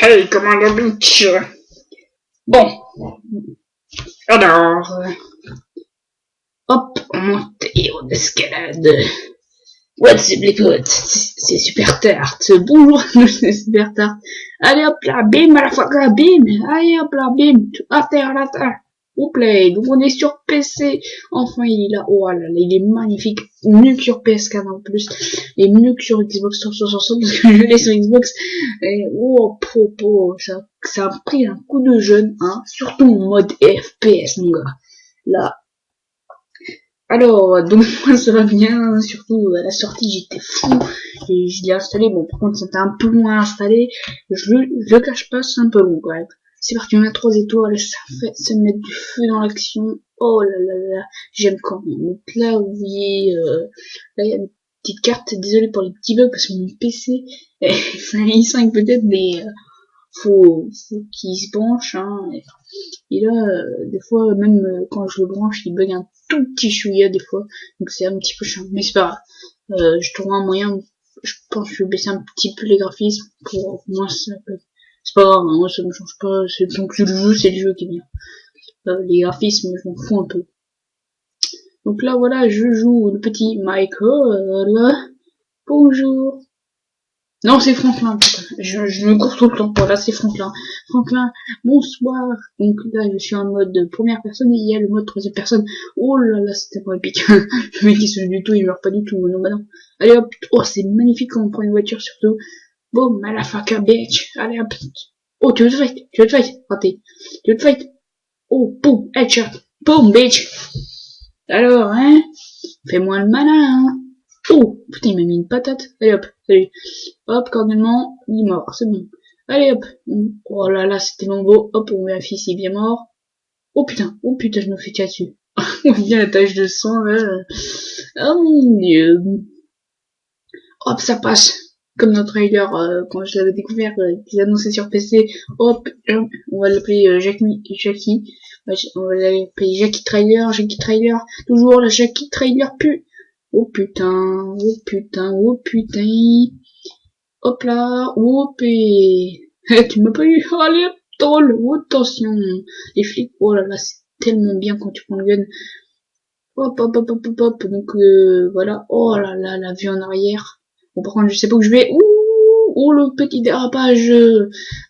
Hey, Commander Beach Bon. Alors... euh, Hop, on monte et on escalade. What's the Blackwood C'est super tard. Bonjour, c'est super tard. Allez hop là, bim à la fois bim. Allez hop là, bim. À terre, à terre. Au play. Donc on est sur PC. Enfin, il est là. Oh là là, il est magnifique. Mieux que sur PS4 en plus. Et mieux que sur Xbox 360 parce que je l'ai sur Xbox. Et oh, po, po, ça, ça a pris un coup de jeune, hein. Surtout en mode FPS, mon gars. Là, alors, donc moi ça va bien, surtout à la sortie j'étais fou, et je l'ai installé, bon par contre c'était un peu loin à installer, je je le cache pas, c'est un peu long quand. C'est parti, on a trois étoiles, ça fait, ça met du feu dans l'action, oh là là là, j'aime quand même. Donc là vous voyez, euh, là il y a une petite carte, désolé pour les petits bugs parce que mon PC, est c'est un i5 peut-être, mais euh, faut, faut qu'il se branche, hein, et, là, euh, des fois, même euh, quand je le branche, il bug un tout petit chouïa des fois, donc c'est un petit peu chiant, mais c'est pas grave. Euh, je trouve un moyen, je pense que je vais baisser un petit peu les graphismes pour moins ça peut- C'est pas grave, moi ça me change pas, c'est donc le jeu, c'est le jeu qui est bien. Euh, les graphismes, je m'en fous un peu. Donc là, voilà, je joue le petit Michael. Bonjour. Non, c'est Franklin. Je, me cours tout le temps. Voilà, c'est Franklin. Franklin, bonsoir. Donc là, je suis en mode première personne et il y a le mode troisième personne. Oh là là, c'était pas épique. le mec, il se du tout, il meurt pas du tout. Non, bah non. Allez hop. Oh, c'est magnifique quand on prend une voiture, surtout. Boum, motherfucker, bitch. Allez hop. Oh, tu veux te fight? Tu veux te fight? Raté. Tu veux te fight? Oh, boum, headshot. Boum, bitch. Alors, hein? Fais-moi le malin, hein? Oh, putain, il m'a mis une patate. Allez hop, salut. Hop, cordialement, il est mort, c'est bon. Allez hop. Oh là là, c'était mon beau. Hop, on vérifie s'il est bien mort. Oh putain, oh putain, je me fais tirer dessus. On bien la tache de sang, là. Oh mon dieu. Hop, ça passe. Comme notre trailer, euh, quand je l'avais découvert, euh, qu'ils annonçaient sur PC. Hop, hop, on va l'appeler euh, Jackie. Jackie. On va l'appeler Jackie Trailer, Jackie Trailer. Toujours la Jackie Trailer pu. Oh putain, oh putain, oh putain. Hop là, hop et... Eh, tu m'as pas eu, allez, troll, oh, attention. Les flics, oh là là, c'est tellement bien quand tu prends le gun. Hop, hop, hop, hop, hop, hop. donc euh, voilà. Oh là là, la vue en arrière. Bon, par contre, je sais pas où je vais. Ouh, oh, le petit dérapage.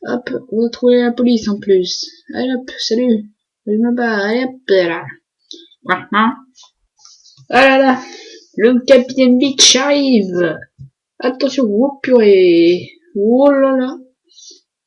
Hop, on va trouver la police en plus. Allez hop, salut. Je me bats, allez hop, là. Ah là là. Le capitaine Beach arrive. Attention, oh purée. Oh là là.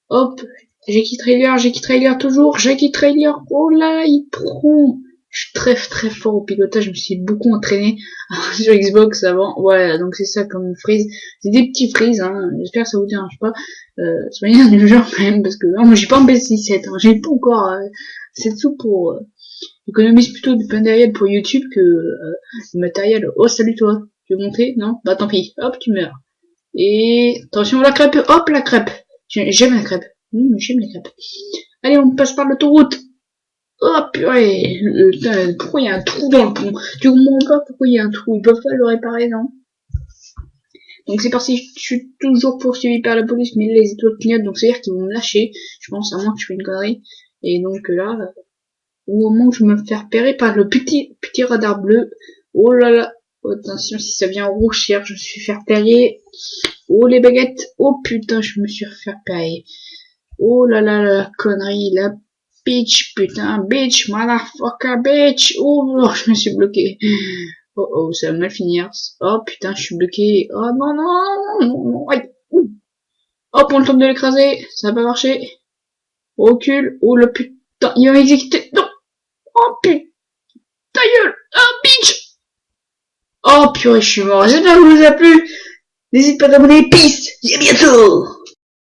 Hop. Jackie Trailer, Jackie Trailer toujours. Jackie Trailer. Oh là, il prend. Je suis très très fort au pilotage. Je me suis beaucoup entraîné sur Xbox avant. Ouais, donc c'est ça comme freeze. C'est des petits freeze, hein. J'espère que ça vous dérange pas. Euh, soyez indulgents quand même parce que moi j'ai pas un PS17. Hein. J'ai pas encore euh, de sous pour. Euh, J'économise plutôt du matériel pour YouTube que euh, du matériel. Oh salut toi. Tu veux monter Non? Bah tant pis. Hop, tu meurs. Et attention la crêpe. Hop la crêpe. J'ai- J'aime la crêpe. Hum, J'aime la crêpe. Allez, on passe par l'autoroute. Oh purée. Euh, pourquoi il y a un trou dans le pont Tu comprends pas pourquoi il y a un trou Ils peuvent pas le réparer, non donc c'est parti, je suis toujours poursuivi par la police, mais les étoiles clignotent, donc c'est-à-dire qu'ils vont me lâcher, je pense, à moins que je fais une connerie. Et donc là, au moment où je me fais repérer par le petit petit radar bleu, oh là là, attention si ça vient en rouge, je me suis fait repérer. Oh les baguettes, oh putain, je me suis fait repérer. Oh là là la connerie, la bitch, putain, bitch, motherfucker, bitch. Oh je me suis bloqué. Oh oh, ça va mal finir. Oh putain, je suis bloqué. Oh non, non, non, non, aïe. Hop, on tente de l'écraser. Ça va pas marcher. Recule. Oh le putain, il va m'exécuter. Non. Oh putain, ta gueule. Oh bitch. Oh purée, je suis mort. J'espère que vous a plu. N'hésite pas à t'abonner. Peace. Et à bientôt.